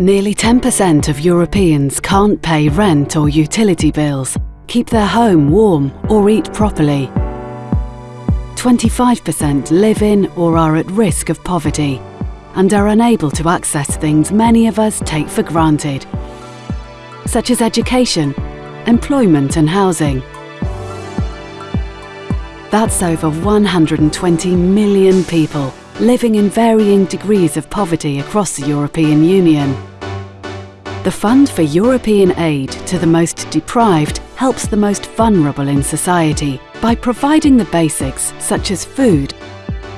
Nearly 10% of Europeans can't pay rent or utility bills, keep their home warm or eat properly. 25% live in or are at risk of poverty and are unable to access things many of us take for granted, such as education, employment and housing. That's over 120 million people living in varying degrees of poverty across the European Union. The Fund for European Aid to the Most Deprived helps the most vulnerable in society by providing the basics such as food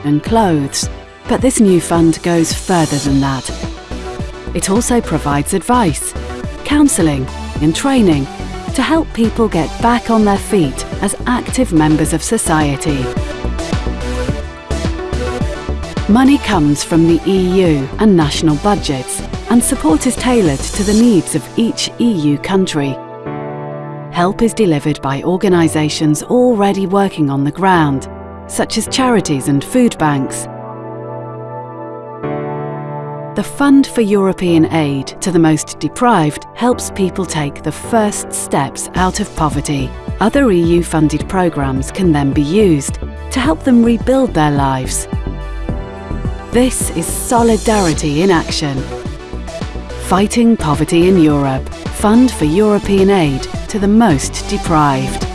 and clothes. But this new fund goes further than that. It also provides advice, counselling and training to help people get back on their feet as active members of society. Money comes from the EU and national budgets and support is tailored to the needs of each EU country. Help is delivered by organisations already working on the ground, such as charities and food banks. The Fund for European Aid to the Most Deprived helps people take the first steps out of poverty. Other EU-funded programmes can then be used to help them rebuild their lives this is solidarity in action. Fighting poverty in Europe. Fund for European aid to the most deprived.